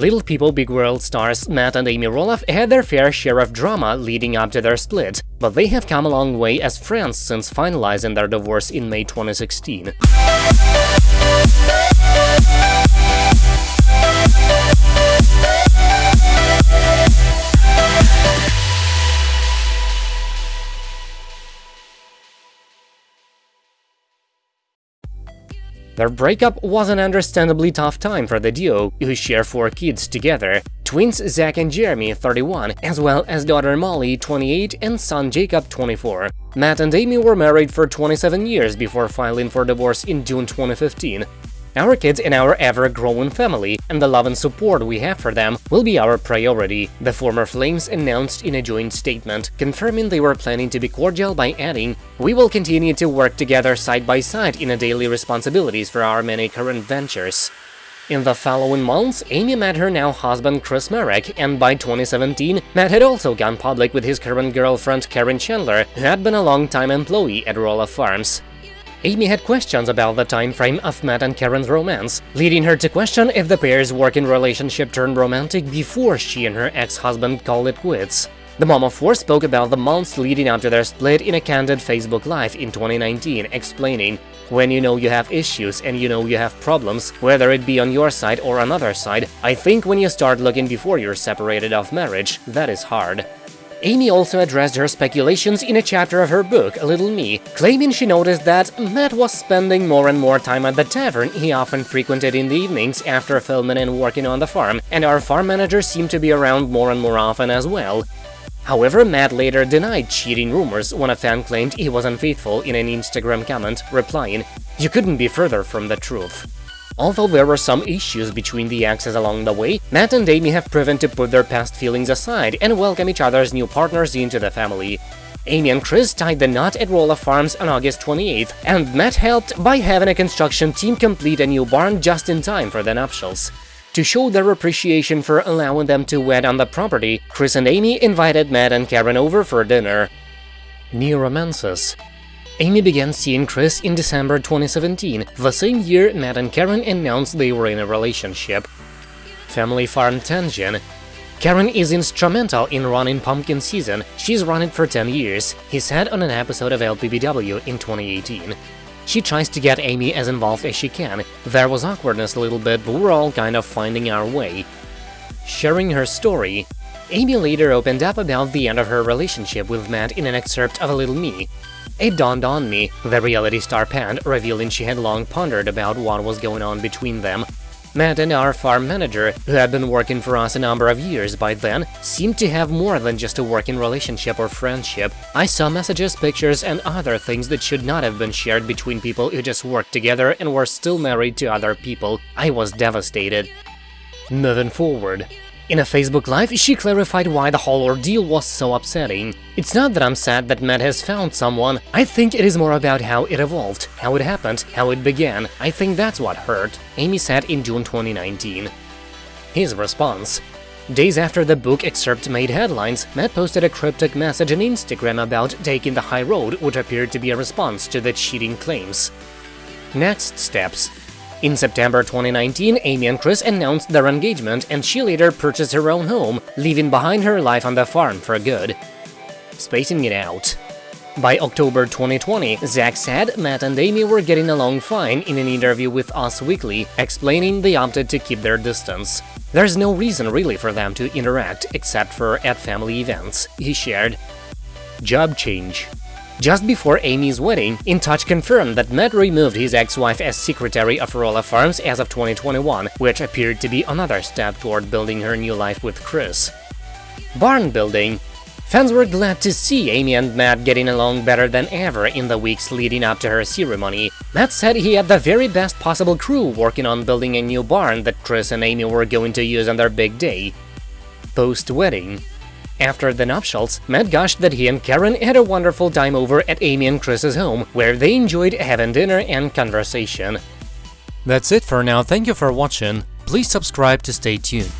Little People Big World stars Matt and Amy Roloff had their fair share of drama leading up to their split, but they have come a long way as friends since finalizing their divorce in May 2016. Their breakup was an understandably tough time for the duo, who share four kids together, twins Zach and Jeremy, 31, as well as daughter Molly, 28, and son Jacob, 24. Matt and Amy were married for 27 years before filing for divorce in June 2015. Our kids and our ever-growing family, and the love and support we have for them, will be our priority, the former Flames announced in a joint statement, confirming they were planning to be cordial by adding, We will continue to work together side by side in the daily responsibilities for our many current ventures. In the following months, Amy met her now husband Chris Marek, and by 2017, Matt had also gone public with his current girlfriend Karen Chandler, who had been a long-time employee at Roloff Farms. Amy had questions about the time frame of Matt and Karen's romance, leading her to question if the pair's working relationship turned romantic before she and her ex-husband called it quits. The mom of four spoke about the months leading up to their split in a candid Facebook Live in 2019, explaining, When you know you have issues and you know you have problems, whether it be on your side or another side, I think when you start looking before you're separated of marriage, that is hard. Amy also addressed her speculations in a chapter of her book, Little Me, claiming she noticed that Matt was spending more and more time at the tavern he often frequented in the evenings after filming and working on the farm, and our farm manager seemed to be around more and more often as well. However, Matt later denied cheating rumors when a fan claimed he was unfaithful in an Instagram comment, replying, You couldn't be further from the truth. Although there were some issues between the exes along the way, Matt and Amy have proven to put their past feelings aside and welcome each other's new partners into the family. Amy and Chris tied the knot at Roloff Farms on August 28th, and Matt helped by having a construction team complete a new barn just in time for the nuptials. To show their appreciation for allowing them to wed on the property, Chris and Amy invited Matt and Karen over for dinner. New romances Amy began seeing Chris in December 2017, the same year Matt and Karen announced they were in a relationship. Family Farm Tension Karen is instrumental in running pumpkin season, she's run it for 10 years, he said on an episode of LPBW in 2018. She tries to get Amy as involved as she can, there was awkwardness a little bit, but we're all kind of finding our way. Sharing her story, Amy later opened up about the end of her relationship with Matt in an excerpt of A Little Me. It dawned on me, the reality star panned, revealing she had long pondered about what was going on between them. Matt and our farm manager, who had been working for us a number of years by then, seemed to have more than just a working relationship or friendship. I saw messages, pictures, and other things that should not have been shared between people who just worked together and were still married to other people. I was devastated. Moving forward, in a Facebook Live, she clarified why the whole ordeal was so upsetting. It's not that I'm sad that Matt has found someone, I think it is more about how it evolved, how it happened, how it began, I think that's what hurt, Amy said in June 2019. His response Days after the book excerpt made headlines, Matt posted a cryptic message on Instagram about taking the high road, which appeared to be a response to the cheating claims. Next steps in September 2019, Amy and Chris announced their engagement and she later purchased her own home, leaving behind her life on the farm for good. Spacing it out. By October 2020, Zach said Matt and Amy were getting along fine in an interview with Us Weekly, explaining they opted to keep their distance. There's no reason really for them to interact, except for at family events, he shared. Job change just before Amy's wedding, In Touch confirmed that Matt removed his ex-wife as secretary of Roloff Farms as of 2021, which appeared to be another step toward building her new life with Chris. Barn building Fans were glad to see Amy and Matt getting along better than ever in the weeks leading up to her ceremony. Matt said he had the very best possible crew working on building a new barn that Chris and Amy were going to use on their big day. Post-wedding after the nuptials, Matt gushed that he and Karen had a wonderful time over at Amy and Chris's home, where they enjoyed having dinner and conversation. That's it for now, thank you for watching, please subscribe to stay tuned.